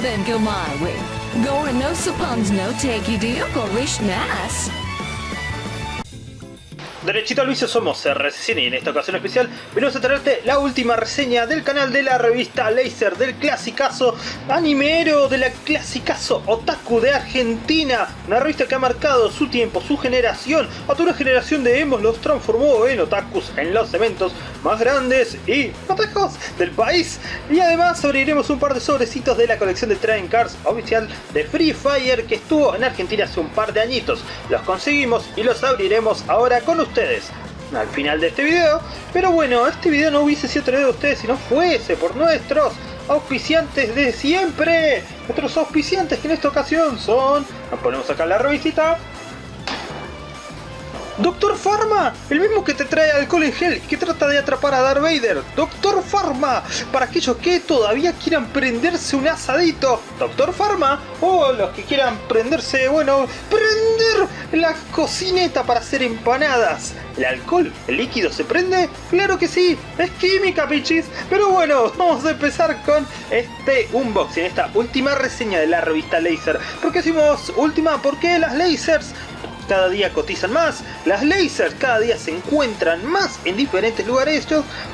then go my way. Gore no suppons no take you deal go nas. Derechito al vicio somos RCCine y en esta ocasión especial venimos a traerte la última reseña del canal de la revista Laser del clasicazo animero de la clasicazo otaku de Argentina. Una revista que ha marcado su tiempo, su generación. A toda una generación de emos los transformó en otakus en los eventos más grandes y otakus del país. Y además abriremos un par de sobrecitos de la colección de Trading Cards oficial de Free Fire que estuvo en Argentina hace un par de añitos. Los conseguimos y los abriremos ahora con ustedes al final de este video. Pero bueno, este video no hubiese sido traído de ustedes si no fuese por nuestros auspiciantes de siempre. Nuestros auspiciantes que en esta ocasión son... Nos ponemos acá la revisita. Doctor Pharma, el mismo que te trae alcohol en gel que trata de atrapar a Darth Vader. Doctor Pharma, para aquellos que todavía quieran prenderse un asadito. Doctor Pharma, o los que quieran prenderse, bueno, prender la cocineta para hacer empanadas. ¿El alcohol, el líquido se prende? Claro que sí, es química, pichis. Pero bueno, vamos a empezar con este unboxing, esta última reseña de la revista Laser. ¿Por qué decimos última? Porque las lasers cada día cotizan más, las lasers cada día se encuentran más en diferentes lugares,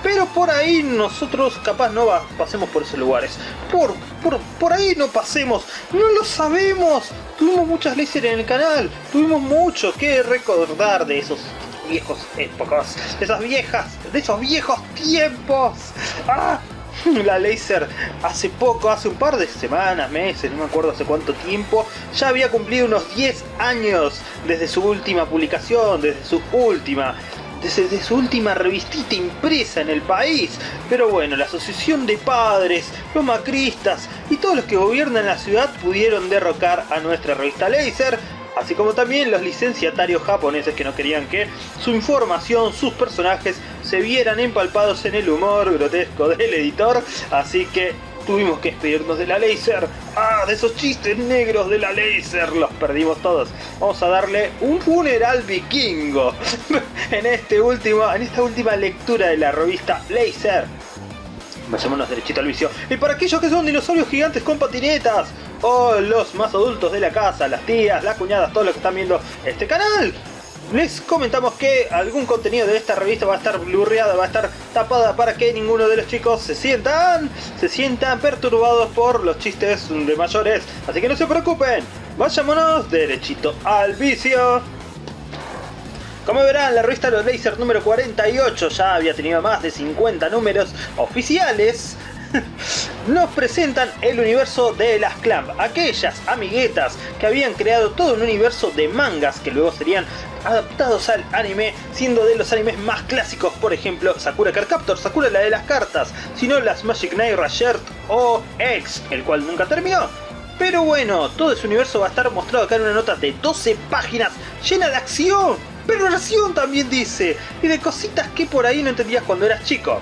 pero por ahí nosotros capaz no pasemos por esos lugares. Por, por, por ahí no pasemos, no lo sabemos. Tuvimos muchas lasers en el canal, tuvimos mucho que recordar de esos viejos épocas, de esas viejas, de esos viejos tiempos. ¡Ah! la Laser hace poco, hace un par de semanas, meses, no me acuerdo hace cuánto tiempo, ya había cumplido unos 10 años desde su última publicación, desde su última desde su última revistita impresa en el país. Pero bueno, la asociación de padres, los macristas y todos los que gobiernan la ciudad pudieron derrocar a nuestra revista Laser así como también los licenciatarios japoneses que no querían que su información, sus personajes se vieran empalpados en el humor grotesco del editor, así que tuvimos que despedirnos de la laser. ¡Ah! De esos chistes negros de la laser, los perdimos todos. Vamos a darle un funeral vikingo en, este último, en esta última lectura de la revista Laser. Vayámonos derechito al vicio. Y para aquellos que son dinosaurios gigantes con patinetas, o los más adultos de la casa, las tías, las cuñadas, todos los que están viendo este canal, les comentamos que algún contenido de esta revista va a estar blurreada, va a estar tapada para que ninguno de los chicos se sientan, se sientan perturbados por los chistes de mayores. Así que no se preocupen, vayámonos derechito al vicio. Como verán, la revista Los Laser número 48 ya había tenido más de 50 números oficiales nos presentan el universo de las Clamp, aquellas amiguetas que habían creado todo un universo de mangas que luego serían adaptados al anime, siendo de los animes más clásicos, por ejemplo, Sakura Card Captor, Sakura la de las cartas, sino las Magic Knight Rashert o X, el cual nunca terminó. Pero bueno, todo ese universo va a estar mostrado acá en una nota de 12 páginas, llena de acción, pero acción también dice, y de cositas que por ahí no entendías cuando eras chico.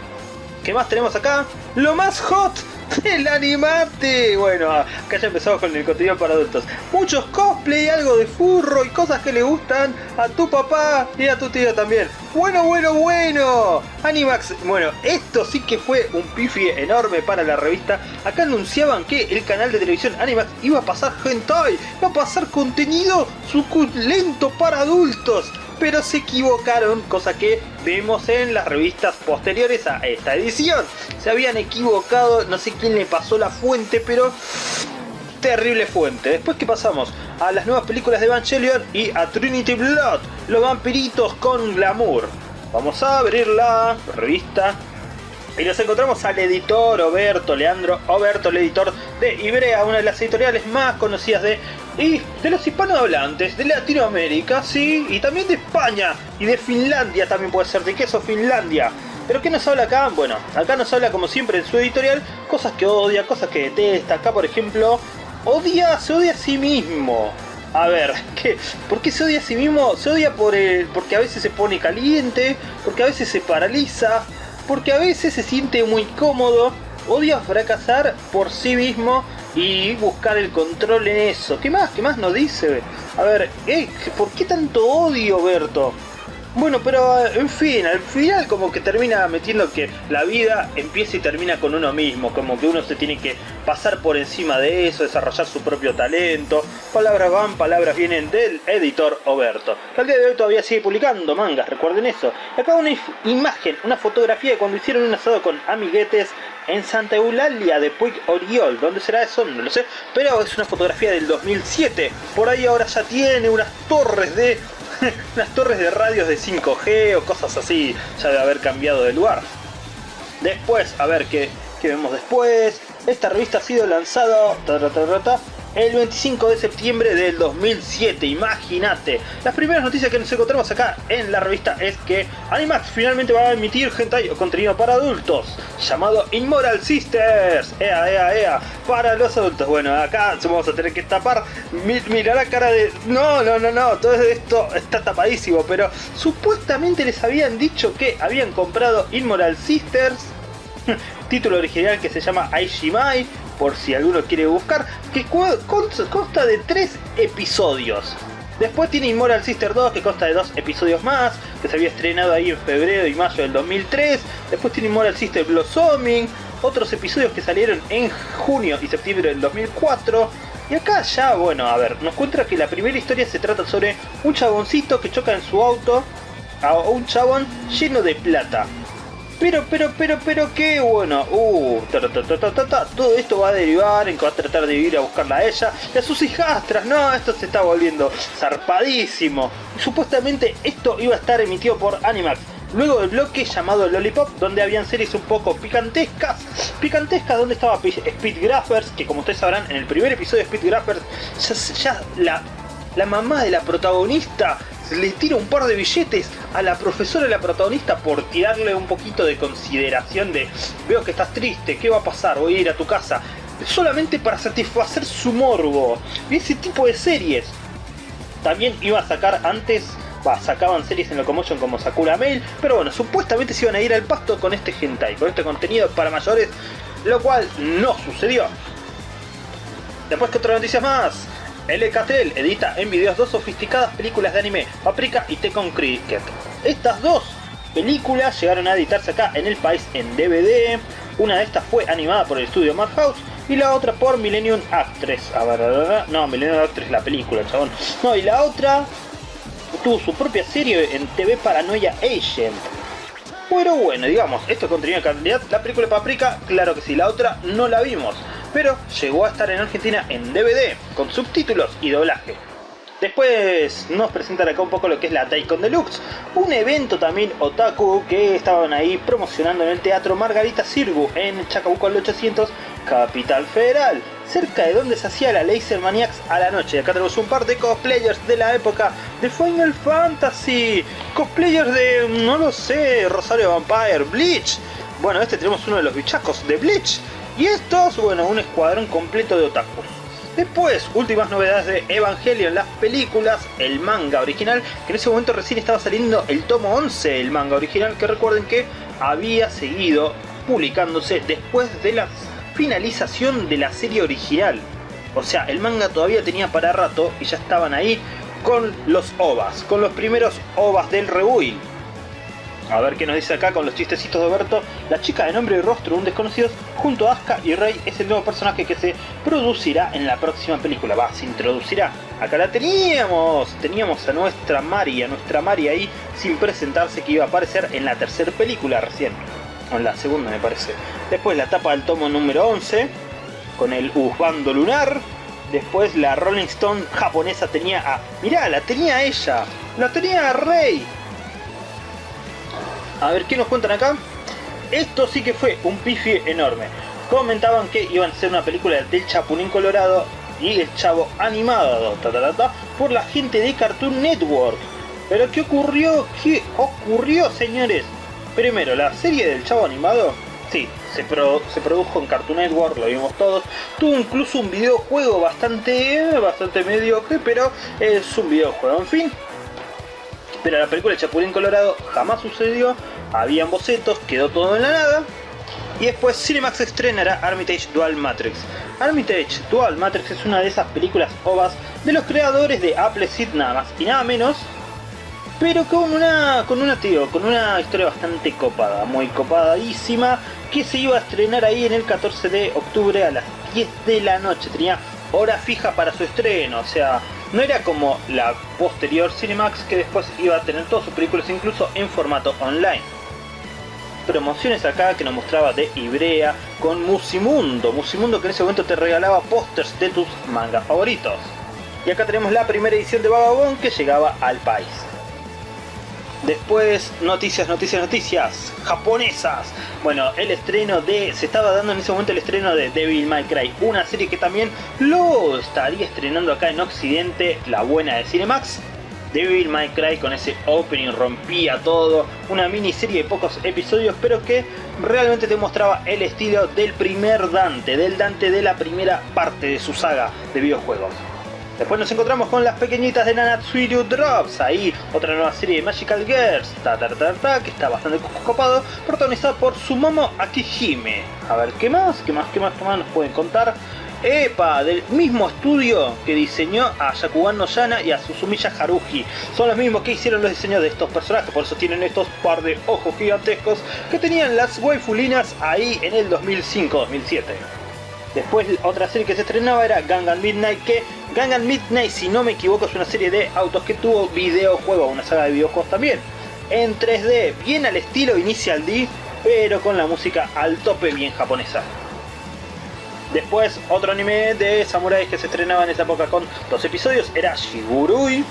¿Qué más tenemos acá? Lo más hot el animate. Bueno, acá ya empezamos con el contenido para adultos. Muchos cosplay, algo de furro y cosas que le gustan a tu papá y a tu tío también. Bueno, bueno, bueno. Animax, bueno, esto sí que fue un pifie enorme para la revista. Acá anunciaban que el canal de televisión Animax iba a pasar hentai, iba a pasar contenido suculento para adultos pero se equivocaron, cosa que vemos en las revistas posteriores a esta edición. Se habían equivocado, no sé quién le pasó la fuente, pero terrible fuente. Después que pasamos a las nuevas películas de Evangelion y a Trinity Blood, los vampiritos con glamour. Vamos a abrir la revista y nos encontramos al editor Oberto, Leandro Oberto, el editor de Ibrea, una de las editoriales más conocidas de, y de los hispanohablantes, de Latinoamérica, sí, y también de España, y de Finlandia también puede ser, de queso Finlandia. ¿Pero qué nos habla acá? Bueno, acá nos habla como siempre en su editorial, cosas que odia, cosas que detesta. Acá por ejemplo, odia, se odia a sí mismo. A ver, ¿qué? ¿por qué se odia a sí mismo? Se odia por el, porque a veces se pone caliente, porque a veces se paraliza, porque a veces se siente muy cómodo, odia fracasar por sí mismo y buscar el control en eso. ¿Qué más? ¿Qué más nos dice? A ver, ¿eh? ¿por qué tanto odio, Berto? Bueno, pero en fin, al final como que termina metiendo que la vida empieza y termina con uno mismo, como que uno se tiene que pasar por encima de eso, desarrollar su propio talento. Palabras van, palabras vienen del editor Oberto, al día de hoy todavía sigue publicando mangas, recuerden eso. Acá una imagen, una fotografía de cuando hicieron un asado con amiguetes en Santa Eulalia de Puig Oriol. ¿Dónde será eso? No lo sé. Pero es una fotografía del 2007. Por ahí ahora ya tiene unas torres de las torres de radios de 5G o cosas así ya debe haber cambiado de lugar. Después, a ver qué, qué vemos después. Esta revista ha sido lanzada el 25 de septiembre del 2007, imagínate. Las primeras noticias que nos encontramos acá en la revista es que Animax finalmente va a emitir hentai o contenido para adultos, llamado Immoral Sisters, ea, ea, ea, para los adultos. Bueno, acá vamos a tener que tapar, mira la cara de... No, no, no, no, todo esto está tapadísimo, pero supuestamente les habían dicho que habían comprado Immoral Sisters, título original que se llama Aishimai, por si alguno quiere buscar, que consta de tres episodios. Después tiene Immoral Sister 2, que consta de dos episodios más, que se había estrenado ahí en febrero y mayo del 2003. Después tiene Immoral Sister Blossoming, otros episodios que salieron en junio y septiembre del 2004. Y acá ya, bueno, a ver, nos cuenta que la primera historia se trata sobre un chaboncito que choca en su auto a un chabón lleno de plata. Pero, pero, pero, pero, qué bueno. Uh, todo esto va a derivar en que va a tratar de ir a buscarla a ella y a sus hijastras. No, esto se está volviendo zarpadísimo. Supuestamente esto iba a estar emitido por Animax. Luego del bloque llamado Lollipop, donde habían series un poco picantescas. Picantescas, donde estaba Speed Graphers, que como ustedes sabrán, en el primer episodio de Speed Graphers, ya, la, la mamá de la protagonista le tira un par de billetes a la profesora y la protagonista por tirarle un poquito de consideración de veo que estás triste, ¿qué va a pasar? Voy a ir a tu casa. Solamente para satisfacer su morbo. Y ese tipo de series. También iba a sacar antes, sacaban series en Locomotion como Sakura Mail, pero bueno, supuestamente se iban a ir al pasto con este hentai, con este contenido para mayores, lo cual no sucedió. Después que otra noticia más, L.K.T.L. edita en videos dos sofisticadas películas de anime, Paprika y Tekken Cricket. Estas dos películas llegaron a editarse acá en el país en DVD. Una de estas fue animada por el estudio Madhouse y la otra por Millennium Actress. A ver, no, Millennium Actress la película, chabón. No, y la otra tuvo su propia serie en TV Paranoia Agent. Pero bueno, digamos, esto contenido de calidad. La película de Paprika, claro que sí, la otra no la vimos pero llegó a estar en Argentina en DVD, con subtítulos y doblaje. Después nos presentan acá un poco lo que es la Daikon Deluxe, un evento también otaku que estaban ahí promocionando en el Teatro Margarita Sirgu en Chacabuco al 800, Capital Federal, cerca de donde se hacía la Laser Maniacs a la noche. Acá tenemos un par de cosplayers de la época de Final Fantasy, cosplayers de, no lo sé, Rosario Vampire, Bleach. Bueno, este tenemos uno de los bichacos de Bleach, y estos, bueno, un escuadrón completo de otakus. Después, últimas novedades de Evangelion, las películas, el manga original, que en ese momento recién estaba saliendo el tomo 11, el manga original, que recuerden que había seguido publicándose después de la finalización de la serie original. O sea, el manga todavía tenía para rato y ya estaban ahí con los ovas, con los primeros ovas del rebuild. A ver qué nos dice acá con los chistecitos de Berto. La chica de nombre y rostro un desconocido junto a Asuka y Rey es el nuevo personaje que se producirá en la próxima película. Va, se introducirá. Acá la teníamos. Teníamos a nuestra Mari, a nuestra Mari ahí sin presentarse que iba a aparecer en la tercera película recién. O en la segunda me parece. Después la tapa del tomo número 11 con el Usbando Lunar. Después la Rolling Stone japonesa tenía a... Mirá, la tenía ella. La tenía a Rey a ver, ¿qué nos cuentan acá? Esto sí que fue un pifie enorme. Comentaban que iban a ser una película del Chapulín Colorado y el Chavo animado por la gente de Cartoon Network. Pero ¿qué ocurrió? ¿Qué ocurrió, señores? Primero, la serie del Chavo animado, sí, se, se produjo en Cartoon Network, lo vimos todos. Tuvo incluso un videojuego bastante, bastante mediocre, pero es un videojuego. En fin, pero la película de Chapulín Colorado jamás sucedió, habían bocetos, quedó todo en la nada. Y después Cinemax estrenará Armitage Dual Matrix. Armitage Dual Matrix es una de esas películas ovas de los creadores de Apple Seed nada más y nada menos pero con una, con una, tío, con una historia bastante copada, muy copadísima, que se iba a estrenar ahí en el 14 de octubre a las 10 de la noche. Tenía hora fija para su estreno, o sea, no era como la posterior Cinemax que después iba a tener todas sus películas incluso en formato online. Promociones acá que nos mostraba de Ibrea con Musimundo, Musimundo que en ese momento te regalaba pósters de tus mangas favoritos. Y acá tenemos la primera edición de Vagabond que llegaba al país. Después, noticias, noticias, noticias japonesas. Bueno, el estreno de... Se estaba dando en ese momento el estreno de Devil May Cry. Una serie que también lo estaría estrenando acá en Occidente, la buena de Cinemax. Devil May Cry con ese opening rompía todo. Una miniserie de pocos episodios, pero que realmente te mostraba el estilo del primer Dante. Del Dante de la primera parte de su saga de videojuegos. Después nos encontramos con las pequeñitas de Nanatsuiru Drops, ahí otra nueva serie de Magical Girls, ta, ta, ta, que está bastante copado, protagonizada por Sumomo Akihime. A ver, ¿qué más? ¿Qué más? ¿Qué más? ¿Qué más nos pueden contar? ¡Epa! Del mismo estudio que diseñó a Yakugan no Yana y a Susumiya Haruhi. Son los mismos que hicieron los diseños de estos personajes, por eso tienen estos par de ojos gigantescos que tenían las waifulinas ahí en el 2005-2007. Después otra serie que se estrenaba era Gangan Midnight, que Gangan Midnight, si no me equivoco, es una serie de autos que tuvo videojuego, una saga de videojuegos también. En 3D, bien al estilo Initial D, pero con la música al tope bien japonesa. Después, otro anime de samuráis que se estrenaba en esa época con dos episodios era Shigurui.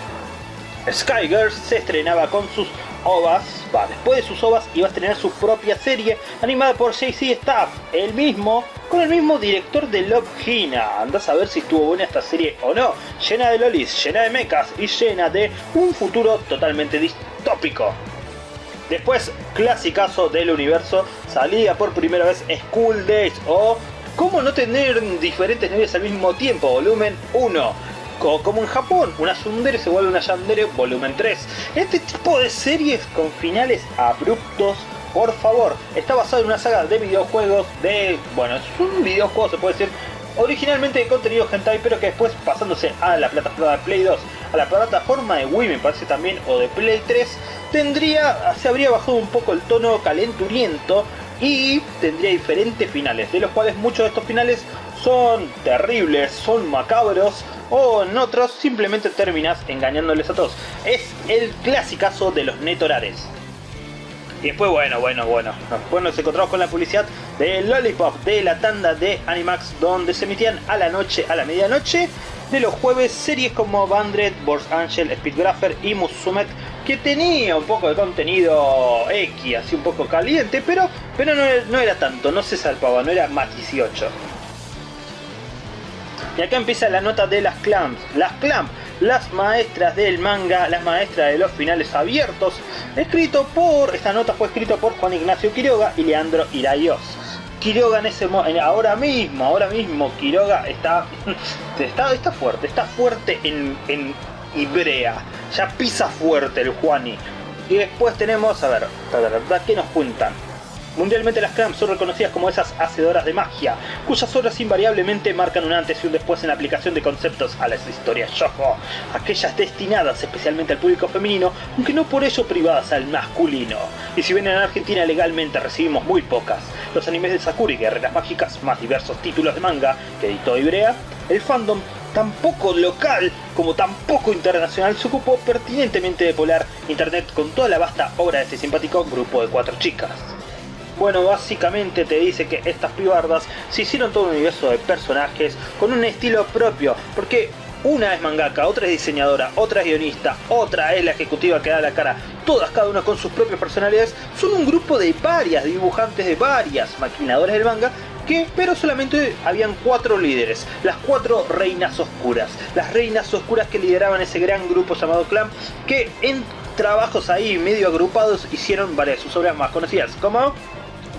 Skygirls se estrenaba con sus ovas, va, después de sus ovas iba a estrenar su propia serie animada por JC Staff, el mismo, con el mismo director de Love Hina. Andás a ver si estuvo buena esta serie o no, llena de lolis, llena de mechas y llena de un futuro totalmente distópico. Después, clasicazo del universo, salía por primera vez School Days o ¿Cómo no tener diferentes novias al mismo tiempo? Volumen 1 como en Japón, una Sundere se vuelve una Yandere volumen 3. Este tipo de series con finales abruptos, por favor, está basado en una saga de videojuegos de... Bueno, es un videojuego se puede decir originalmente de contenido hentai, pero que después pasándose a la plataforma de Play 2, a la plataforma de Wii me parece también, o de Play 3, tendría, se habría bajado un poco el tono calenturiento y tendría diferentes finales, de los cuales muchos de estos finales son terribles, son macabros, o en otros simplemente terminas engañándoles a todos. Es el clasicazo de los netorares. Y después, bueno, bueno, bueno. Después nos encontramos con la publicidad de Lollipop, de la tanda de Animax, donde se emitían a la noche, a la medianoche, de los jueves, series como Bandred, Borz Angel, Speedgrapher y Musumet, que tenía un poco de contenido X, así un poco caliente, pero, pero no, no era tanto, no se salpaba, no era más 18. Y acá empieza la nota de las Clamps. Las Clamps, las maestras del manga, las maestras de los finales abiertos. Escrito por, esta nota fue escrita por Juan Ignacio Quiroga y Leandro Irayos. Quiroga en ese ahora mismo, ahora mismo Quiroga está, está, está fuerte, está fuerte en, en Ibrea. Ya pisa fuerte el Juani. Y después tenemos, a ver, ¿qué nos cuentan? Mundialmente las clams son reconocidas como esas hacedoras de magia, cuyas obras invariablemente marcan un antes y un después en la aplicación de conceptos a las historias shojo, aquellas destinadas especialmente al público femenino, aunque no por ello privadas al masculino. Y si bien en Argentina legalmente recibimos muy pocas, los animes de Sakura y Guerreras Mágicas, más diversos títulos de manga que editó Ibrea, el fandom tan poco local como tan poco internacional se ocupó pertinentemente de polar internet con toda la vasta obra de este simpático grupo de cuatro chicas. Bueno, básicamente te dice que estas pibardas se hicieron todo un universo de personajes con un estilo propio, porque una es mangaka, otra es diseñadora, otra es guionista, otra es la ejecutiva que da la cara, todas cada una con sus propias personalidades, son un grupo de varias dibujantes, de varias maquinadoras del manga, que, pero solamente habían cuatro líderes, las cuatro reinas oscuras, las reinas oscuras que lideraban ese gran grupo llamado Clan, que en trabajos ahí medio agrupados hicieron varias de sus obras más conocidas, como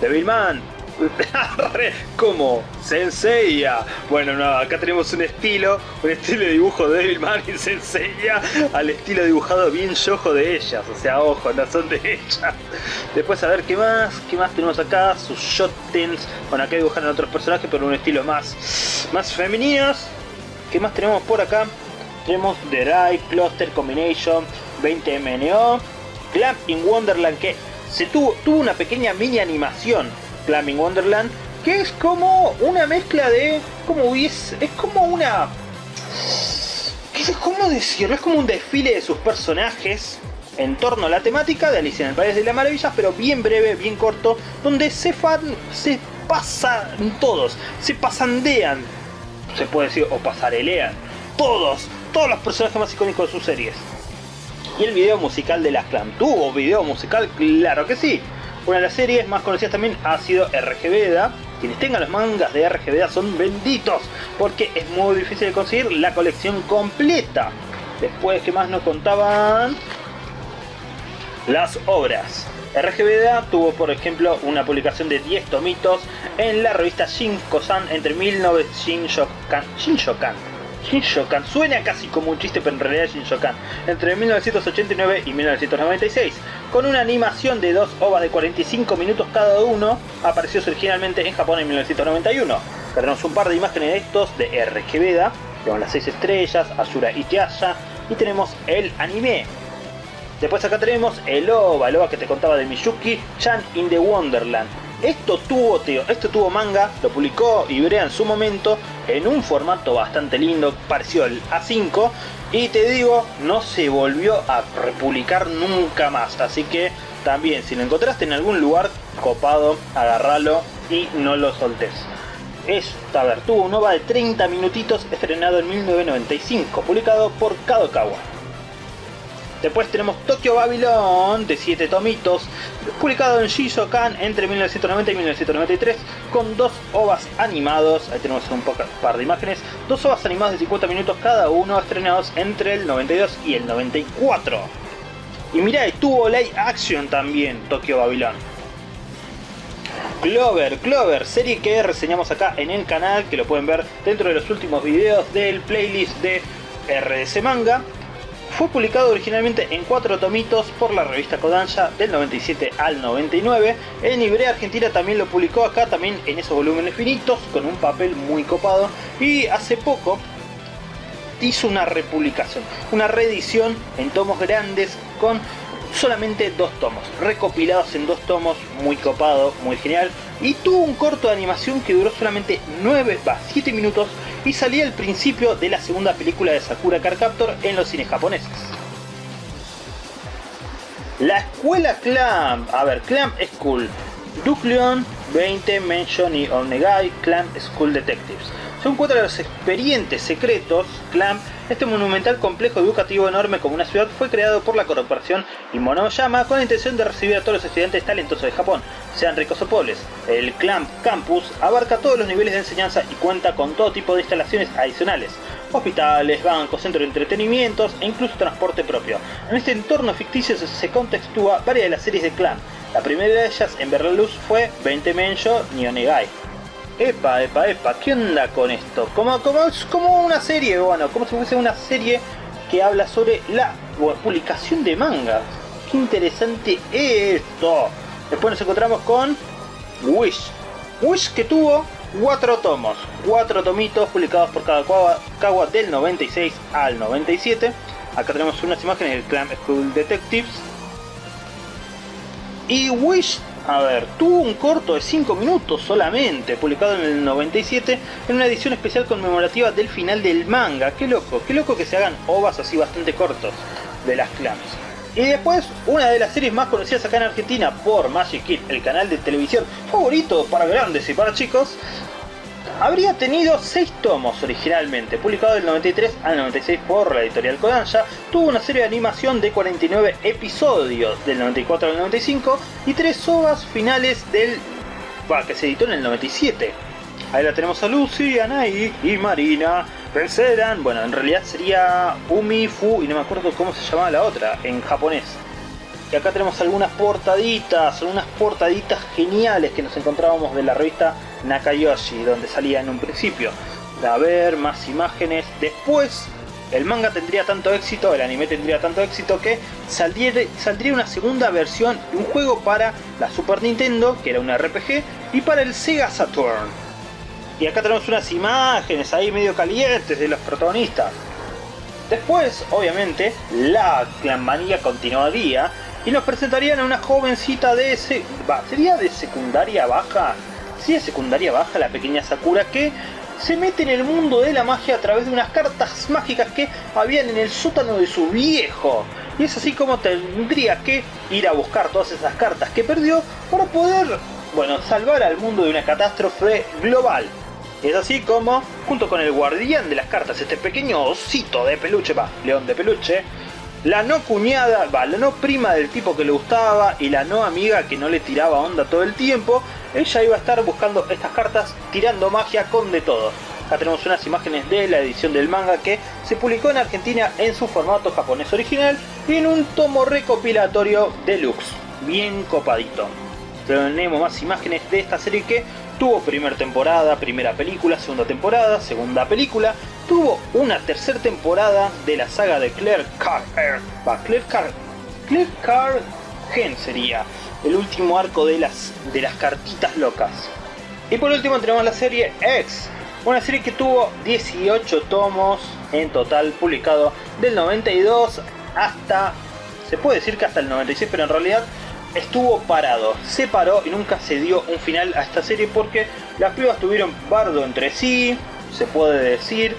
Devilman. como Senseiya. Bueno, no, acá tenemos un estilo, un estilo de dibujo de Devilman y Senseiya al estilo dibujado bien yojo de ellas. O sea, ojo, no son de ellas. Después a ver qué más, qué más tenemos acá. Sus shotens. Bueno, acá dibujan otros personajes, pero un estilo más, más femeninos. ¿Qué más tenemos por acá? Tenemos The Right, Cluster, Combination, 20MNO, Clamp in Wonderland que se tuvo, una pequeña mini animación, Clamp in Wonderland, que es como una mezcla de, como hubiese, es como una, ¿cómo decirlo? Es como un desfile de sus personajes en torno a la temática de Alicia en el País de las Maravillas, pero bien breve, bien corto, donde se fan, se pasan todos, se pasandean, se puede decir, o pasarelean, todos, todos los personajes más icónicos de sus series. Y el video musical de las Clan, ¿tuvo video musical? Claro que sí. Una de las series más conocidas también ha sido RGBDA. Quienes tengan los mangas de RGBDA son benditos, porque es muy difícil de conseguir la colección completa. Después, ¿qué más nos contaban? Las obras. RGBDA tuvo, por ejemplo, una publicación de 10 tomitos en la revista Shinko-san entre 1900 Shinshokan, Shinshokan, suena casi como un chiste pero en realidad es Shinshokan, entre 1989 y 1996, con una animación de dos ovas de 45 minutos cada uno, apareció originalmente en Japón en 1991. Tenemos un par de imágenes de estos de RGBDA, tenemos las 6 estrellas, Asura y Tiasha, y tenemos el anime, Después acá tenemos el OVA, el OVA que te contaba de Miyuki, Chan in the Wonderland. Esto tuvo, tuvo manga, lo publicó Ibrea en su momento en un formato bastante lindo, pareció el A5 y te digo, no se volvió a republicar nunca más, así que también si lo encontraste en algún lugar copado, agarralo y no lo soltes. Esta, ver, tuvo un OVA de 30 minutitos estrenado en 1995, publicado por Kadokawa. Después tenemos Tokyo Babylon de 7 tomitos, publicado en Shizokan entre 1990 y 1993, con dos ovas animados, ahí tenemos un par de imágenes, dos ovas animados de 50 minutos cada uno, estrenados entre el 92 y el 94. Y mira, estuvo live action también Tokyo Babylon. Clover, Clover, serie que reseñamos acá en el canal, que lo pueden ver dentro de los últimos videos del playlist de RDC Manga. Fue publicado originalmente en cuatro tomitos por la revista Kodansha del 97 al 99. En Ibrea Argentina también lo publicó acá, también en esos volúmenes finitos, con un papel muy copado. Y hace poco hizo una republicación, una reedición en tomos grandes con solamente dos tomos, recopilados en dos tomos, muy copado, muy genial. Y tuvo un corto de animación que duró solamente 9, va, 7 minutos y salía al principio de la segunda película de Sakura Car Captor en los cines japoneses. La escuela Clamp, a ver, Clamp School, Leon, 20, Mention y Onegai, Clamp School Detectives. Son cuatro de los expedientes secretos, Clamp, este monumental complejo educativo enorme como una ciudad fue creado por la corporación Imonoyama con la intención de recibir a todos los estudiantes talentosos de Japón, sean ricos o pobres. El Clamp Campus abarca todos los niveles de enseñanza y cuenta con todo tipo de instalaciones adicionales, hospitales, bancos, centros de entretenimientos e incluso transporte propio. En este entorno ficticio se contextúa varias de las series de Clamp. La primera de ellas en ver la luz fue 20 Menjo Nionegai, Epa, epa, epa, ¿qué onda con esto? Como, como, como una serie, bueno, como si fuese una serie que habla sobre la publicación de manga. Qué interesante esto. Después nos encontramos con Wish. Wish que tuvo cuatro tomos, cuatro tomitos publicados por cada Kawa del 96 al 97. Acá tenemos unas imágenes del Clan School Detectives. Y Wish a ver, tuvo un corto de 5 minutos solamente, publicado en el 97, en una edición especial conmemorativa del final del manga. Qué loco, qué loco que se hagan ovas así bastante cortos de las clans. Y después, una de las series más conocidas acá en Argentina por Magic Kid, el canal de televisión favorito para grandes y para chicos, habría tenido 6 tomos originalmente, publicado del 93 al 96 por la editorial Kodansha, tuvo una serie de animación de 49 episodios del 94 al 95 y 3 ovas finales del... que se editó en el 97. Ahí la tenemos a Lucy, Anai y Marina. Vencerán, bueno, en realidad sería Umi, Fu y no me acuerdo cómo se llamaba la otra en japonés. Y acá tenemos algunas portaditas, algunas portaditas geniales que nos encontrábamos de la revista Nakayoshi, donde salía en un principio. A ver, más imágenes. Después, el manga tendría tanto éxito, el anime tendría tanto éxito que saldría, una segunda versión de un juego para la Super Nintendo, que era un RPG, y para el Sega Saturn. Y acá tenemos unas imágenes ahí medio calientes de los protagonistas. Después, obviamente, la clanmanía continuaría y nos presentarían a una jovencita de ese... ¿Sería de secundaria baja? Sí, de secundaria baja, la pequeña Sakura que se mete en el mundo de la magia a través de unas cartas mágicas que habían en el sótano de su viejo. Y es así como tendría que ir a buscar todas esas cartas que perdió para poder, bueno, salvar al mundo de una catástrofe global. Es así como, junto con el guardián de las cartas, este pequeño osito de peluche, va, león de peluche, la no cuñada, va, la no prima del tipo que le gustaba y la no amiga que no le tiraba onda todo el tiempo, ella iba a estar buscando estas cartas tirando magia con de todo. Acá tenemos unas imágenes de la edición del manga que se publicó en Argentina en su formato japonés original y en un tomo recopilatorio deluxe, bien copadito. Tenemos más imágenes de esta serie que tuvo primera temporada, primera película, segunda temporada, segunda película, tuvo una tercera temporada de la saga de Claire Carr, Claire Carr, Claire Carr Gen sería el último arco de las, de las cartitas locas. Y por último tenemos la serie X, una serie que tuvo 18 tomos en total publicado del 92 hasta, se puede decir que hasta el 96, pero en realidad estuvo parado, se paró y nunca se dio un final a esta serie porque las pibas tuvieron bardo entre sí, se puede decir,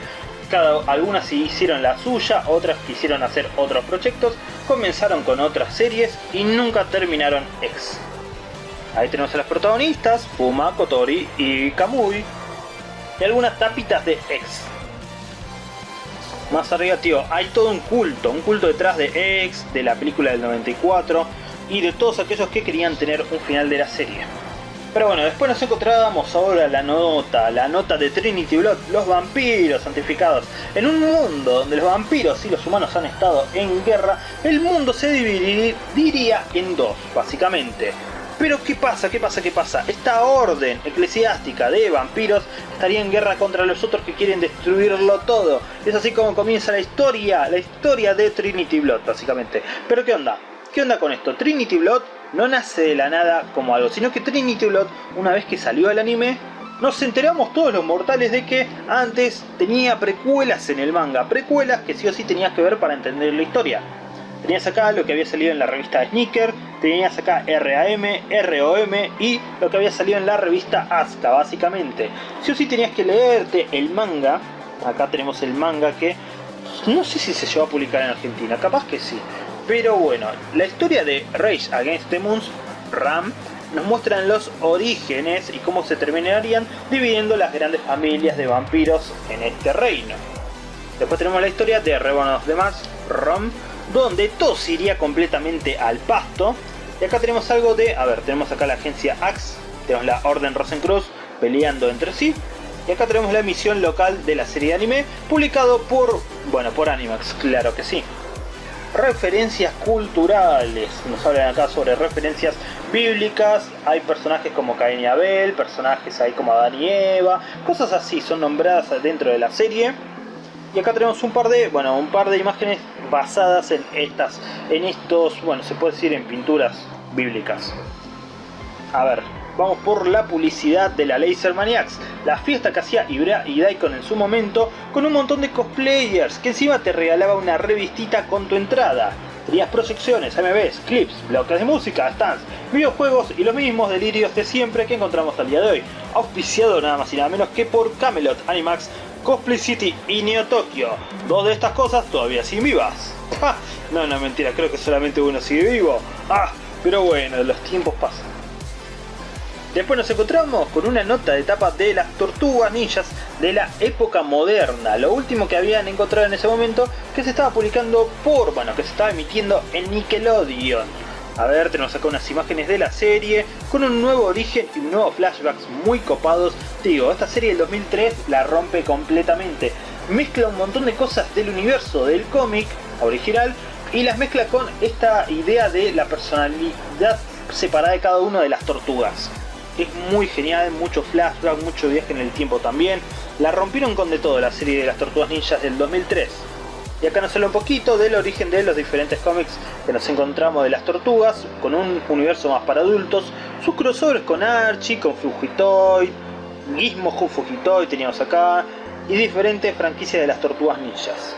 cada, algunas hicieron la suya, otras quisieron hacer otros proyectos, comenzaron con otras series y nunca terminaron X. Ahí tenemos a las protagonistas, Puma, Kotori y Kamui, y algunas tapitas de X. Más arriba, tío, hay todo un culto, un culto detrás de X, de la película del 94 y de todos aquellos que querían tener un final de la serie. Pero bueno, después nos encontrábamos ahora la nota, la nota de Trinity Blood, los vampiros santificados. En un mundo donde los vampiros y los humanos han estado en guerra, el mundo se dividiría en dos, básicamente. Pero ¿qué pasa? ¿Qué pasa? ¿Qué pasa? Esta orden eclesiástica de vampiros estaría en guerra contra los otros que quieren destruirlo todo. Es así como comienza la historia, la historia de Trinity Blood, básicamente. Pero ¿qué onda? ¿Qué onda con esto? Trinity Blood no nace de la nada como algo, sino que Trinity Blood, una vez que salió el anime, nos enteramos todos los mortales de que antes tenía precuelas en el manga, precuelas que sí o sí tenías que ver para entender la historia. Tenías acá lo que había salido en la revista Sneaker, tenías acá RAM, ROM y lo que había salido en la revista Asuka, básicamente. Sí o sí tenías que leerte el manga, acá tenemos el manga que no sé si se llevó a publicar en Argentina, capaz que sí. Pero bueno, la historia de Rage Against the Moons, RAM, nos muestran los orígenes y cómo se terminarían dividiendo las grandes familias de vampiros en este reino. Después tenemos la historia de Reborn of the Mars, ROM, donde todo se iría completamente al pasto. Y acá tenemos algo de, a ver, tenemos acá la agencia Axe, tenemos la Orden Rosencruz peleando entre sí. Y acá tenemos la emisión local de la serie de anime, publicado por, bueno, por Animax, claro que sí. Referencias culturales, nos hablan acá sobre referencias bíblicas, hay personajes como Cain y Abel, personajes ahí como Adán y Eva, cosas así son nombradas dentro de la serie. Y acá tenemos un par de, bueno, un par de imágenes basadas en estas, en estos, bueno, se puede decir en pinturas bíblicas. A ver, vamos por la publicidad de la Laser Maniacs, la fiesta que hacía Ibra y Daikon en su momento, con un montón de cosplayers, que encima te regalaba una revistita con tu entrada. Tenías proyecciones, MVs, clips, bloques de música, stands, videojuegos y los mismos delirios de siempre que encontramos al día de hoy. Auspiciado nada más y nada menos que por Camelot Animax, Cosplay City y Neo Tokyo. Dos de estas cosas todavía siguen vivas. No, no, mentira, creo que solamente uno sigue vivo. Ah, pero bueno, los tiempos pasan. Después nos encontramos con una nota de etapa de las tortugas ninjas de la época moderna. Lo último que habían encontrado en ese momento que se estaba publicando por, bueno, que se estaba emitiendo en Nickelodeon. A ver, tenemos acá unas imágenes de la serie con un nuevo origen y nuevos flashbacks muy copados. Digo, esta serie del 2003 la rompe completamente. Mezcla un montón de cosas del universo del cómic original y las mezcla con esta idea de la personalidad separada de cada una de las tortugas. Es muy genial, mucho flashback, mucho viaje en el tiempo también. La rompieron con de todo la serie de las tortugas ninjas del 2003. Y acá nos habla un poquito del origen de los diferentes cómics que nos encontramos de las tortugas, con un universo más para adultos, sus crossovers con Archie, con Fugitoy, Gizmo con Fugitoy teníamos acá, y diferentes franquicias de las tortugas ninjas.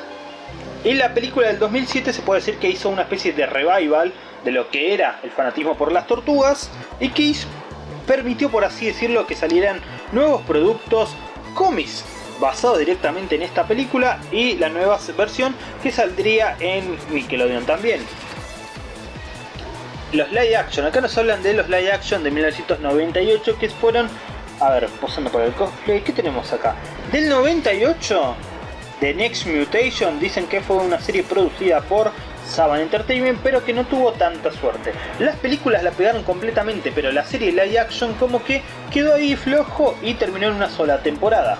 Y la película del 2007 se puede decir que hizo una especie de revival de lo que era el fanatismo por las tortugas y que permitió, por así decirlo, que salieran nuevos productos cómics basados directamente en esta película y la nueva versión que saldría en Nickelodeon también. Los live action, acá nos hablan de los live action de 1998 que fueron, a ver, posando por el cosplay, ¿qué tenemos acá? Del 98, The Next Mutation, dicen que fue una serie producida por Saban Entertainment, pero que no tuvo tanta suerte. Las películas la pegaron completamente, pero la serie live action como que quedó ahí flojo y terminó en una sola temporada.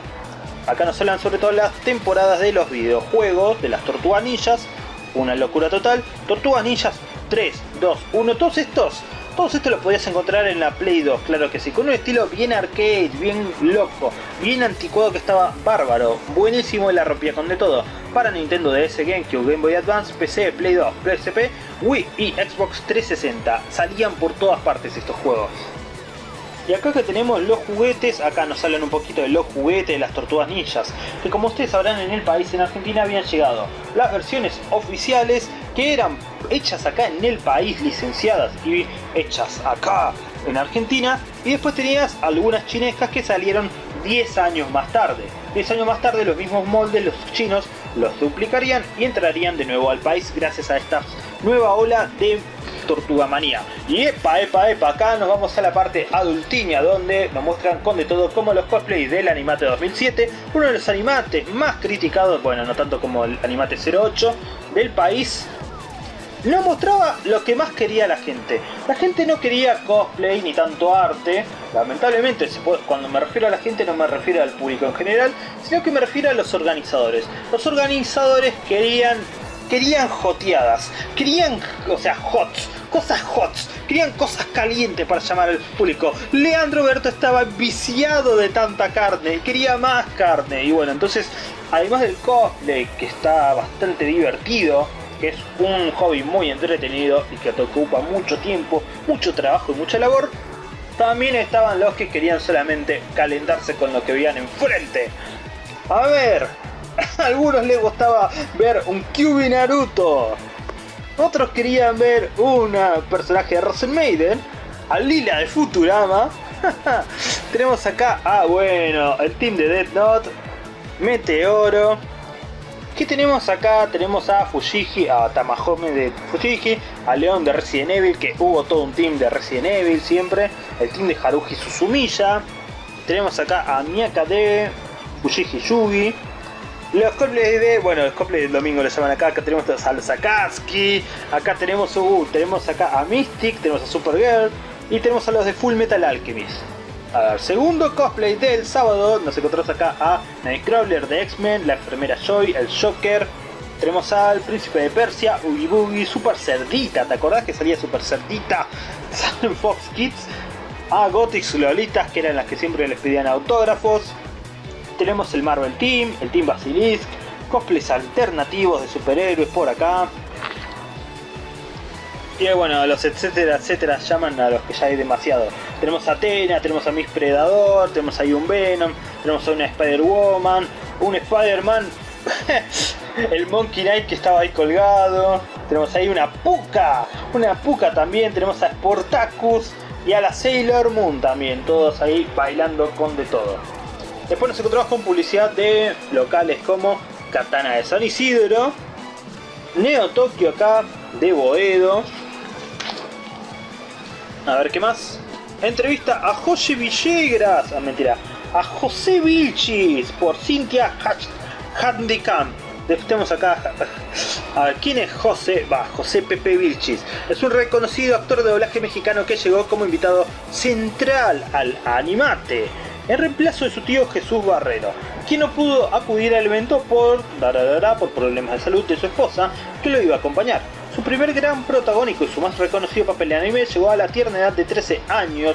Acá nos hablan sobre todo las temporadas de los videojuegos, de las Tortugas Ninjas, una locura total. Tortugas Ninjas 3, 2, 1, todos estos todos estos los podías encontrar en la Play 2, claro que sí, con un estilo bien arcade, bien loco, bien anticuado que estaba bárbaro, buenísimo y la rompía con de todo. Para Nintendo DS, GameCube, Game Boy Advance, PC, Play 2, PSP, Wii y Xbox 360, salían por todas partes estos juegos. Y acá que tenemos los juguetes, acá nos hablan un poquito de los juguetes de las tortugas ninjas, que como ustedes sabrán en el país, en Argentina, habían llegado las versiones oficiales que eran hechas acá en el país, licenciadas y hechas acá en Argentina, y después tenías algunas chinescas que salieron 10 años más tarde. 10 años más tarde los mismos moldes, los chinos, los duplicarían y entrarían de nuevo al país gracias a esta nueva ola de Tortuga Manía. Y epa, epa, epa, acá nos vamos a la parte adultiña donde nos muestran con de todo como los cosplays del Animate 2007, uno de los animates más criticados, bueno, no tanto como el Animate 08 del país, no mostraba lo que más quería la gente. La gente no quería cosplay ni tanto arte. Lamentablemente, cuando me refiero a la gente no me refiero al público en general, sino que me refiero a los organizadores. Los organizadores querían querían joteadas, querían, o sea, hots, cosas hots, querían cosas calientes para llamar al público. Leandro Berto estaba viciado de tanta carne, quería más carne. Y bueno, entonces, además del cosplay, que está bastante divertido, que es un hobby muy entretenido y que te ocupa mucho tiempo, mucho trabajo y mucha labor, también estaban los que querían solamente calentarse con lo que veían enfrente. A ver, a algunos les gustaba ver un Kyubi Naruto. Otros querían ver un personaje de Rosen Maiden, a Lila de Futurama. Tenemos acá, ah bueno, el team de Death Note, Meteoro. ¿Qué tenemos acá? Tenemos a Fujiji, a Tamahome de Fujiji, a León de Resident Evil, que hubo todo un team de Resident Evil siempre, el team de Haruhi Suzumiya. Tenemos acá a Miyaka de Fujiji Yugi, los cosplays de, bueno, los cosplays del domingo le llaman acá, acá tenemos a los Akatsuki, acá tenemos, uh, tenemos acá a Mystic, tenemos a Supergirl y tenemos a los de Full Metal Alchemist. A ver, segundo cosplay del sábado, nos encontramos acá a Nightcrawler de X-Men, la enfermera Joy, el Joker, tenemos al Príncipe de Persia, Oogie Boogie, Super Cerdita, ¿te acordás que salía Super Cerdita? Salen Fox Kids, a Gothic Lolitas, que eran las que siempre les pedían autógrafos, tenemos el Marvel Team, el Team Basilisk, cosplays alternativos de superhéroes por acá. Y bueno, los etcétera, etcétera, llaman a los que ya hay demasiado. Tenemos a Atena, tenemos a Miss Predador, tenemos ahí un Venom, tenemos a una Spider-Woman, un Spider-Man, el Monkey Knight que estaba ahí colgado, tenemos ahí una Puka, una Puka también, tenemos a Sportacus y a la Sailor Moon también, todos ahí bailando con de todo. Después nos encontramos con publicidad de locales como Katana de San Isidro, Neo Tokio acá de Boedo. A ver qué más. Entrevista a José Villegas. Ah, mentira. A José Vilchis por Cynthia Handicamp. Tenemos acá. ¿quién es José? Va, José Pepe Vilchis. Es un reconocido actor de doblaje mexicano que llegó como invitado central al Animate en reemplazo de su tío Jesús Barrero, quien no pudo acudir al evento por, por problemas de salud de su esposa, que lo iba a acompañar. Su primer gran protagónico y su más reconocido papel de anime llegó a la tierna edad de 13 años,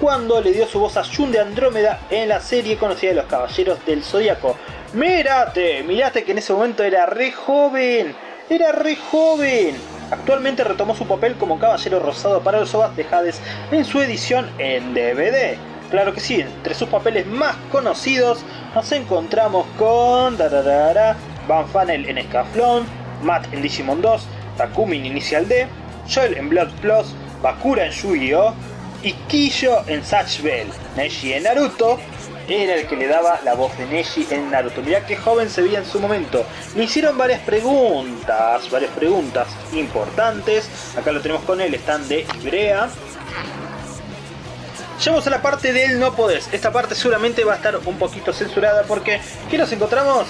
cuando le dio su voz a Jun de Andrómeda en la serie conocida de los Caballeros del Zodíaco. Mírate, mirate que en ese momento era re joven, era re joven. Actualmente retomó su papel como Caballero Rosado para los OVAs de Hades en su edición en DVD. Claro que sí, entre sus papeles más conocidos nos encontramos con Van Funnel en Escaflón, Matt en Digimon 2, Takumi en Initial D, Joel en Blood Plus, Bakura en Yu-Gi-Oh! y Kiyo en Satch Bell. Neji en Naruto era el que le daba la voz de Neji en Naruto. Mirá qué joven se veía en su momento. Le hicieron varias preguntas, varias preguntas importantes. Acá lo tenemos con él, están de Ibrea. Llegamos a la parte del no podés. Esta parte seguramente va a estar un poquito censurada porque ¿qué nos encontramos?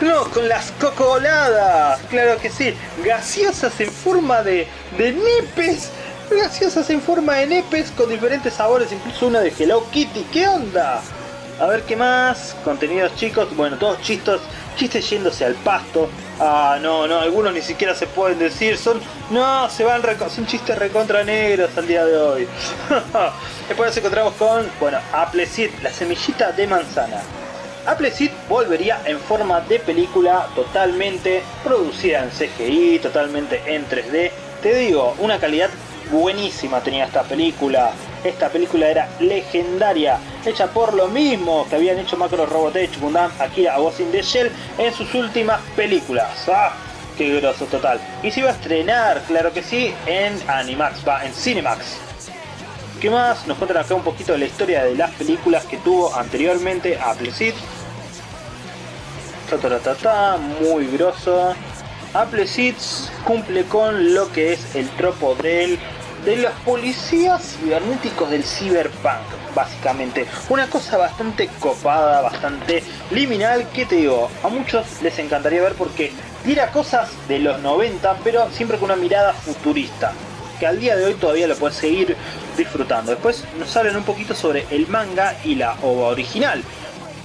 No, con las cocoladas, claro que sí, gaseosas en forma de, de nipes, gaseosas en forma de nepes con diferentes sabores, incluso una de Hello Kitty, ¿qué onda? A ver qué más, contenidos chicos, bueno, todos chistos, chistes yéndose al pasto, ah, no, no, algunos ni siquiera se pueden decir, son, no, se van, son chistes recontra negros al día de hoy. Después nos encontramos con, bueno, Appleseed, la semillita de manzana. Appleseed volvería en forma de película totalmente producida en CGI, totalmente en 3D. Te digo, una calidad buenísima tenía esta película. Esta película era legendaria, hecha por lo mismo que habían hecho Macro Robotech, Gundam, Akira Ghost in the Shell en sus últimas películas. ¡Ah! ¡Qué grosso total! Y se iba a estrenar, claro que sí, en Animax, va, en Cinemax. ¿Qué más? Nos cuentan acá un poquito la historia de las películas que tuvo anteriormente Appleseed. Ta, ta, ta, ta, muy grosso. Appleseed cumple con lo que es el tropo del, de los policías cibernéticos del cyberpunk, básicamente. Una cosa bastante copada, bastante liminal, que te digo, a muchos les encantaría ver porque tira cosas de los 90, pero siempre con una mirada futurista que al día de hoy todavía lo puedes seguir disfrutando. Después nos hablan un poquito sobre el manga y la ova original,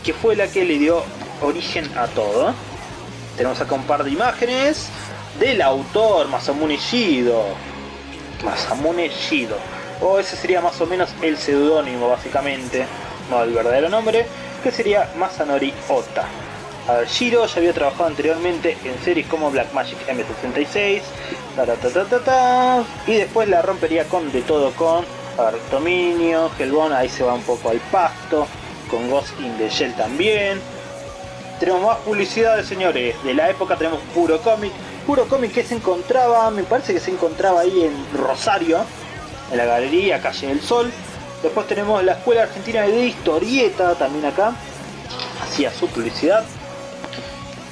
que fue la que le dio origen a todo. Tenemos acá un par de imágenes del autor Masamune Shido. Masamune Shido. O ese sería más o menos el seudónimo básicamente, no el verdadero nombre, que sería Masanori Ota. A ver, Shiro ya había trabajado anteriormente en series como Black Magic M66, y después la rompería con de todo con a Hellbound, ahí se va un poco al pasto, con Ghost in the Shell también. Tenemos más publicidades, señores. De la época tenemos Puro Comic. Puro Comic que se encontraba, me parece que se encontraba ahí en Rosario, en la galería Calle del Sol. Después tenemos la Escuela Argentina de Historieta también acá. Hacía su publicidad.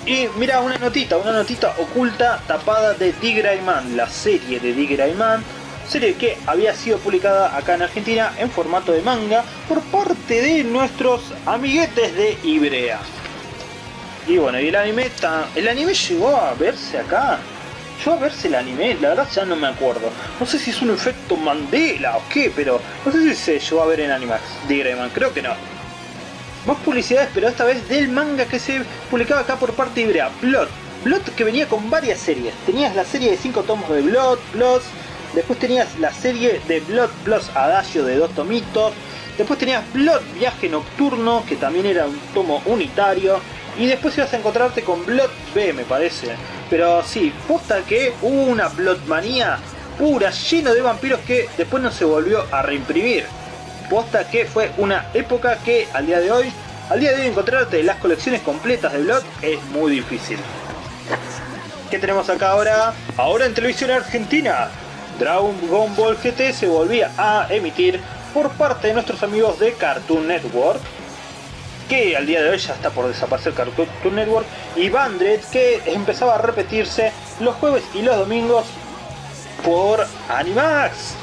Y mira, una notita, una notita oculta tapada de Man, la serie de Man, serie que había sido publicada acá en Argentina en formato de manga por parte de nuestros amiguetes de Ibrea. Y bueno, y el anime, el anime llegó a verse acá. Llegó a verse el anime, la verdad ya no me acuerdo. No sé si es un efecto Mandela o qué, pero no sé si se llegó a ver en Animax, Man, creo que no. Más publicidades, pero esta vez del manga que se publicaba acá por parte de Ibrea. Blood. Blood que venía con varias series. Tenías la serie de 5 tomos de Blood, Blood. Después tenías la serie de Blood Plus Adagio de dos tomitos. Después tenías Blood Viaje Nocturno, que también era un tomo unitario. Y después ibas a encontrarte con Blood B, me parece. Pero sí, posta que hubo una Blood manía pura, lleno de vampiros que después no se volvió a reimprimir posta que fue una época que al día de hoy, al día de hoy encontrarte las colecciones completas de Blood es muy difícil. ¿Qué tenemos acá ahora? Ahora en televisión argentina, Dragon Ball GT se volvía a emitir por parte de nuestros amigos de Cartoon Network que al día de hoy ya está por desaparecer Cartoon Network y Bandred que empezaba a repetirse los jueves y los domingos por Animax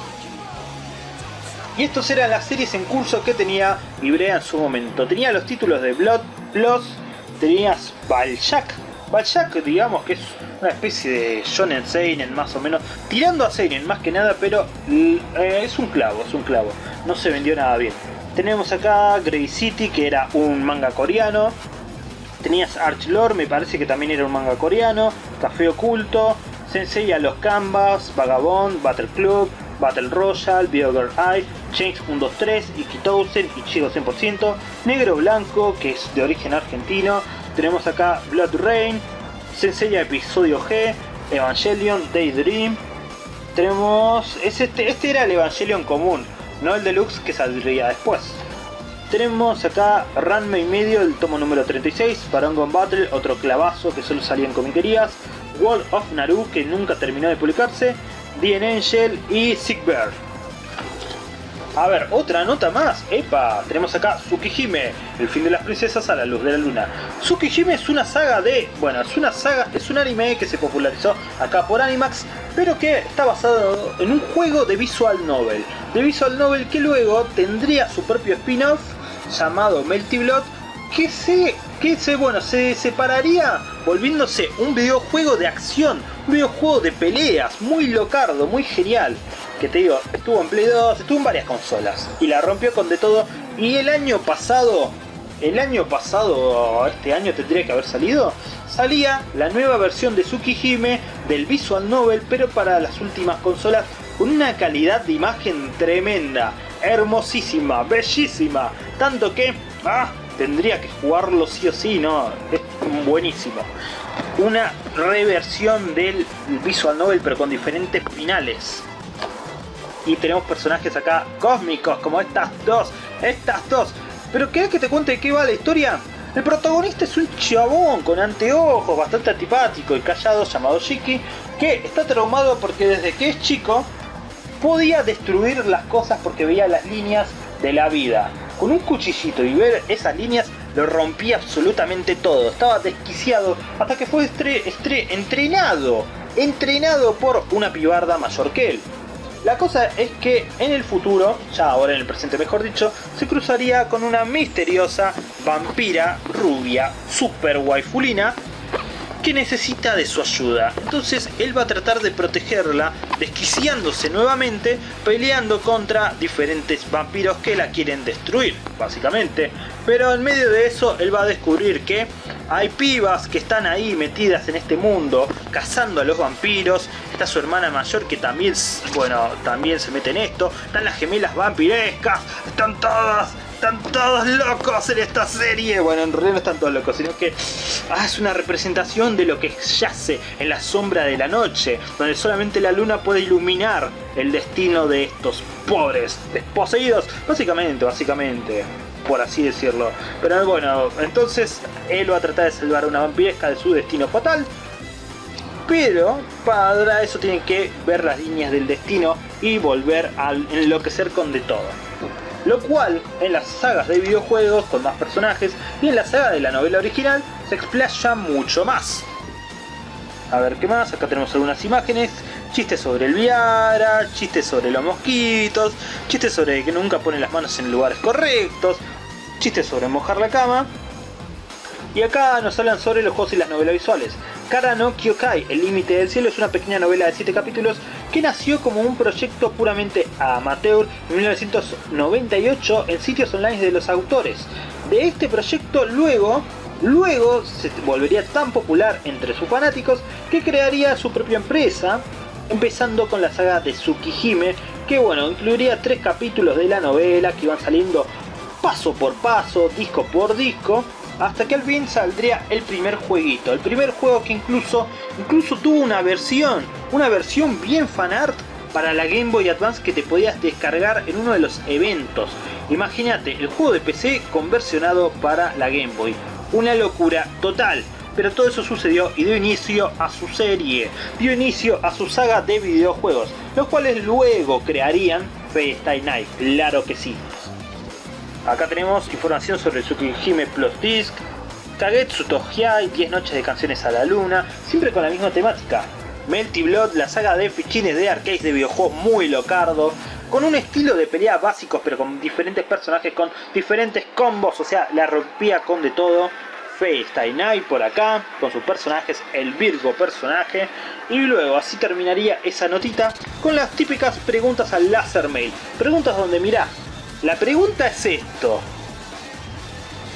y estos eran las series en curso que tenía Ibrea en su momento. Tenía los títulos de Blood Plus, tenías Baljack. Baljack, digamos que es una especie de Shonen Seinen más o menos, tirando a Seinen más que nada, pero eh, es un clavo, es un clavo. No se vendió nada bien. Tenemos acá Grey City, que era un manga coreano. Tenías Archlore, me parece que también era un manga coreano. Café Oculto, Sensei a los Canvas, Vagabond, Battle Club, Battle Royale, Biogirl Eye, Change 123, Ikitousen, Ichigo 100%, Negro Blanco, que es de origen argentino, tenemos acá Blood Rain, Sensei Episodio G, Evangelion, Daydream, tenemos, este, este era el Evangelion común, no el deluxe que saldría después. tenemos acá Ranma y medio, el tomo número 36, Parangon Battle, otro clavazo que solo salía en comiquerías, World of Naru, que nunca terminó de publicarse, The Angel y Sick. A ver, otra nota más. Epa, tenemos acá Tsukihime, el fin de las princesas a la luz de la luna. Tsukihime es una saga de... Bueno, es una saga, es un anime que se popularizó acá por Animax, pero que está basado en un juego de visual novel. De visual novel que luego tendría su propio spin-off llamado Melty Blood, que se, que se, bueno, se separaría volviéndose un videojuego de acción, un videojuego de peleas, muy locardo, muy genial que te digo, estuvo en Play 2, estuvo en varias consolas y la rompió con de todo. Y el año pasado, el año pasado, este año tendría que haber salido, salía la nueva versión de Tsukihime del Visual Novel, pero para las últimas consolas con una calidad de imagen tremenda, hermosísima, bellísima, tanto que ah, tendría que jugarlo sí o sí, no, es buenísimo. Una reversión del Visual Novel pero con diferentes finales y tenemos personajes acá cósmicos como estas dos, estas dos. Pero ¿querés que te cuente de qué va la historia? El protagonista es un chabón con anteojos, bastante antipático y callado llamado Shiki, que está traumado porque desde que es chico podía destruir las cosas porque veía las líneas de la vida. Con un cuchillito y ver esas líneas lo rompía absolutamente todo. Estaba desquiciado hasta que fue entrenado, entrenado por una pibarda mayor que él. La cosa es que en el futuro, ya ahora en el presente mejor dicho, se cruzaría con una misteriosa vampira rubia, super waifulina, que necesita de su ayuda. Entonces él va a tratar de protegerla, desquiciándose nuevamente, peleando contra diferentes vampiros que la quieren destruir, básicamente. Pero en medio de eso él va a descubrir que hay pibas que están ahí metidas en este mundo, cazando a los vampiros. Está su hermana mayor que también, bueno, también se mete en esto. Están las gemelas vampirescas, están todas están todos locos en esta serie. Bueno, en realidad no están todos locos, sino que ah, es una representación de lo que yace en la sombra de la noche, donde solamente la luna puede iluminar el destino de estos pobres desposeídos. Básicamente, básicamente por así decirlo. Pero bueno, entonces él va a tratar de salvar a una vampiresca de su destino fatal. Pero para eso tiene que ver las líneas del destino y volver a enloquecer con de todo lo cual en las sagas de videojuegos con más personajes y en la saga de la novela original se explaya mucho más. A ver qué más, acá tenemos algunas imágenes, chistes sobre el Viara, chistes sobre los mosquitos, chistes sobre que nunca ponen las manos en lugares correctos, chistes sobre mojar la cama. Y acá nos hablan sobre los juegos y las novelas visuales. Kara no Kyokai, El límite del cielo, es una pequeña novela de 7 capítulos que nació como un proyecto puramente amateur en 1998 en sitios online de los autores. De este proyecto luego, luego se volvería tan popular entre sus fanáticos que crearía su propia empresa, empezando con la saga de Tsukihime, que bueno, incluiría tres capítulos de la novela que iban saliendo paso por paso, disco por disco, hasta que al fin saldría el primer jueguito, el primer juego que incluso, incluso tuvo una versión, una versión bien fanart para la Game Boy Advance que te podías descargar en uno de los eventos. Imagínate, el juego de PC conversionado para la Game Boy. Una locura total. Pero todo eso sucedió y dio inicio a su serie, dio inicio a su saga de videojuegos, los cuales luego crearían Stay Night, claro que sí. Acá tenemos información sobre Tsukihime Plus Disc, Kagetsu Tohyai, 10 noches de canciones a la luna, siempre con la misma temática. Melty Blood, la saga de fichines de arcades de videojuegos muy locardo, con un estilo de pelea básicos pero con diferentes personajes, con diferentes combos, o sea, la rompía con de todo. Night por acá, con sus personajes, el Virgo personaje, y luego así terminaría esa notita con las típicas preguntas al Laser Mail. Preguntas donde mirá, la pregunta es esto.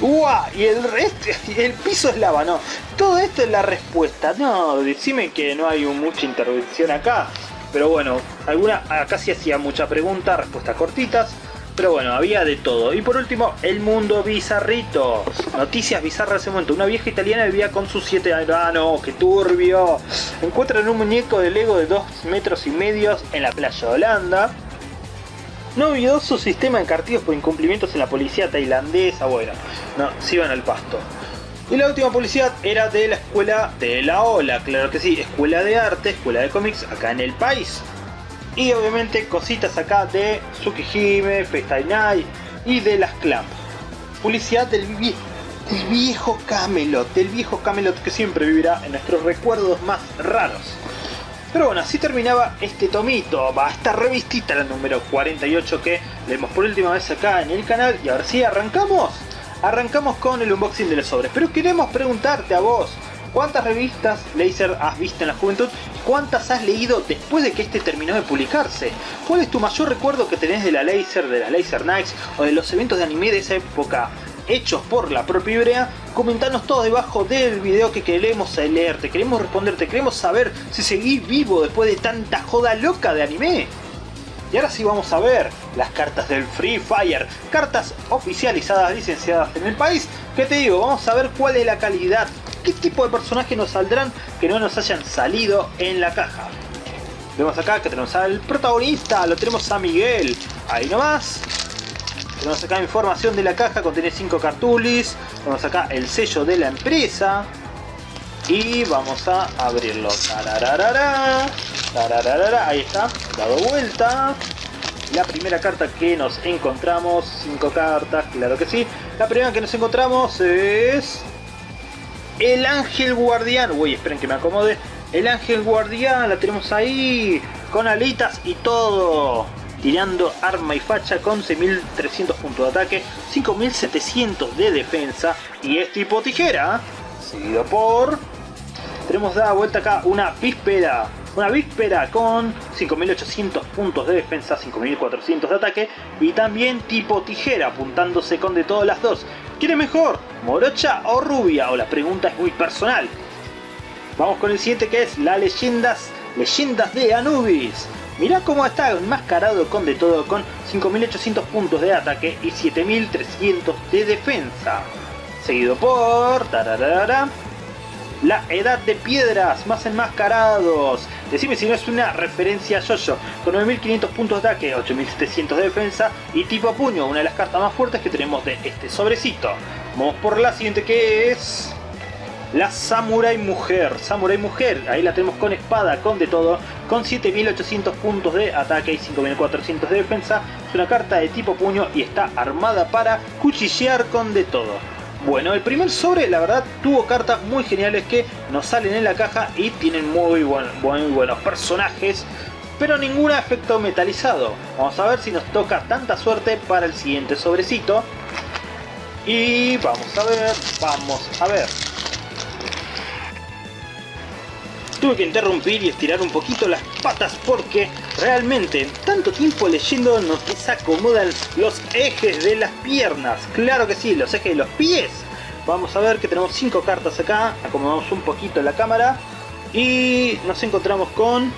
¡Uah! Y el resto, el piso es lava, no. Todo esto es la respuesta. No, decime que no hay mucha intervención acá. Pero bueno, alguna, acá sí hacía mucha pregunta, respuestas cortitas. Pero bueno, había de todo. Y por último, el mundo bizarrito. Noticias bizarras de momento. Una vieja italiana vivía con sus siete años. ¡Ah, no! ¡Qué turbio! Encuentran un muñeco de Lego de 2 metros y medio en la playa de Holanda Novedoso sistema de por incumplimientos en la policía tailandesa. Bueno, no, se iban al pasto. Y la última publicidad era de la escuela de la Ola, claro que sí, escuela de arte, escuela de cómics acá en el país. Y obviamente cositas acá de Tsukihime, FaceTime Night y de las Clamp. Publicidad del, del viejo Camelot, del viejo Camelot que siempre vivirá en nuestros recuerdos más raros. Pero bueno, así terminaba este tomito, va, esta revistita, la número 48 que leemos por última vez acá en el canal. Y ahora sí, arrancamos. Arrancamos con el unboxing de los sobres, pero queremos preguntarte a vos, ¿cuántas revistas Laser has visto en la juventud? ¿Cuántas has leído después de que este terminó de publicarse? ¿Cuál es tu mayor recuerdo que tenés de la Laser, de la Laser Nights o de los eventos de anime de esa época? hechos por la propia Ibrea, comentanos todo debajo del video que queremos leerte, queremos responderte, queremos saber si seguís vivo después de tanta joda loca de anime. Y ahora sí vamos a ver las cartas del Free Fire, cartas oficializadas, licenciadas en el país. ¿Qué te digo? Vamos a ver cuál es la calidad, qué tipo de personajes nos saldrán que no nos hayan salido en la caja. Vemos acá que tenemos al protagonista, lo tenemos a Miguel, ahí nomás. Tenemos acá información de la caja, contiene 5 cartulis. Tenemos acá el sello de la empresa. Y vamos a abrirlo. Ahí está, dado vuelta. La primera carta que nos encontramos, 5 cartas, claro que sí. La primera que nos encontramos es... El Ángel Guardián. Uy, esperen que me acomode. El Ángel Guardián, la tenemos ahí. Con alitas y todo. Tirando arma y facha con 6.300 puntos de ataque, 5.700 de defensa. Y es tipo tijera. Seguido por... Tenemos dada vuelta acá una víspera una víspera con 5800 puntos de defensa, 5400 de ataque y también tipo tijera apuntándose con de todas las dos. ¿Quién mejor? ¿Morocha o Rubia? O la pregunta es muy personal. Vamos con el siguiente que es la leyendas, leyendas de Anubis. Mirá cómo está enmascarado con de todo con 5800 puntos de ataque y 7300 de defensa. Seguido por... La Edad de Piedras, más enmascarados. Decime si no es una referencia a Jojo, con 9500 puntos de ataque, 8700 de defensa y tipo puño, una de las cartas más fuertes que tenemos de este sobrecito. Vamos por la siguiente que es... La Samurai Mujer, Samurai Mujer, ahí la tenemos con espada, con de todo, con 7800 puntos de ataque y 5400 de defensa. Es una carta de tipo puño y está armada para cuchillear con de todo. Bueno, el primer sobre la verdad tuvo cartas muy geniales que nos salen en la caja y tienen muy, buenos personajes, pero ningún efecto metalizado. Vamos a ver si nos toca tanta suerte para el siguiente sobrecito. Y vamos a ver, vamos a ver. Tuve que interrumpir y estirar un poquito las patas porque realmente tanto tiempo leyendo nos desacomodan los ejes de las piernas. Claro que sí, los ejes de los pies. Vamos a ver que tenemos 5 cartas acá. Acomodamos un poquito la cámara. Y nos encontramos con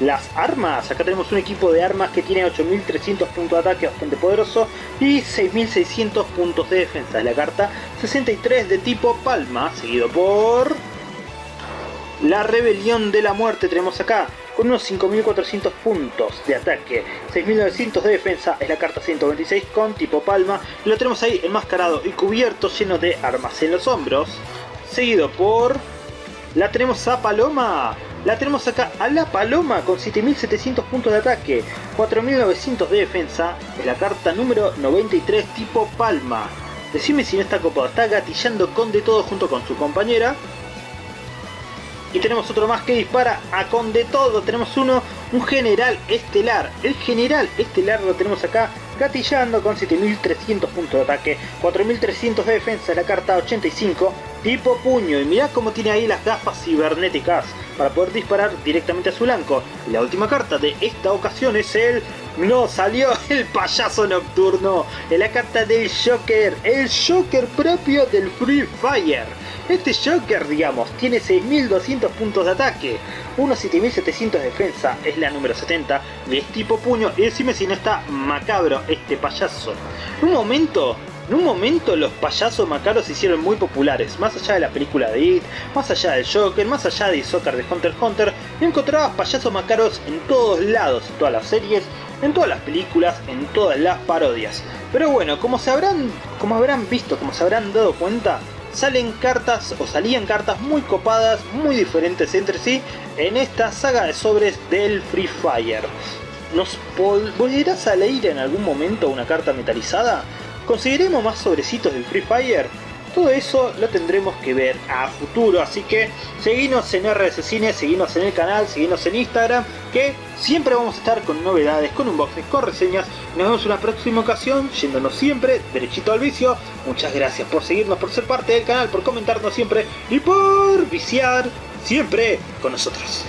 las armas. Acá tenemos un equipo de armas que tiene 8300 puntos de ataque bastante poderoso y 6600 puntos de defensa. La carta 63 de tipo palma, seguido por la rebelión de la muerte tenemos acá, con unos 5400 puntos de ataque, 6900 de defensa, es la carta 126 con tipo palma, lo tenemos ahí enmascarado y cubierto lleno de armas en los hombros, seguido por... La tenemos a Paloma, la tenemos acá a la Paloma con 7700 puntos de ataque, 4900 de defensa, es la carta número 93 tipo palma. Decime si no está copado, está gatillando con de todo junto con su compañera, y tenemos otro más que dispara a con de todo. Tenemos uno, un general estelar. El general estelar lo tenemos acá gatillando con 7300 puntos de ataque, 4300 de defensa, la carta 85, tipo puño. Y mirá cómo tiene ahí las gafas cibernéticas para poder disparar directamente a su blanco. La última carta de esta ocasión es el... No, salió el payaso nocturno. Es la carta del Joker. El Joker propio del Free Fire. Este Joker, digamos, tiene 6200 puntos de ataque, unos 7700 de defensa, es la número 70, de tipo puño, y decime si no está macabro este payaso. En un momento, en un momento los payasos macabros se hicieron muy populares, más allá de la película de It, más allá del Joker, más allá de Soccer de Hunter x Hunter, encontrabas payasos macabros en todos lados, en todas las series, en todas las películas, en todas las parodias. Pero bueno, como se habrán, como habrán visto, como se habrán dado cuenta, salen cartas o salían cartas muy copadas, muy diferentes entre sí en esta saga de sobres del Free Fire. ¿Nos volverás a leer en algún momento una carta metalizada? ¿Conseguiremos más sobrecitos del Free Fire? Todo eso lo tendremos que ver a futuro, así que seguinos en RS Cine, seguinos en el canal, seguinos en Instagram, que siempre vamos a estar con novedades, con unboxings, con reseñas. Nos vemos en una próxima ocasión, yéndonos siempre derechito al vicio. Muchas gracias por seguirnos, por ser parte del canal, por comentarnos siempre y por viciar siempre con nosotros.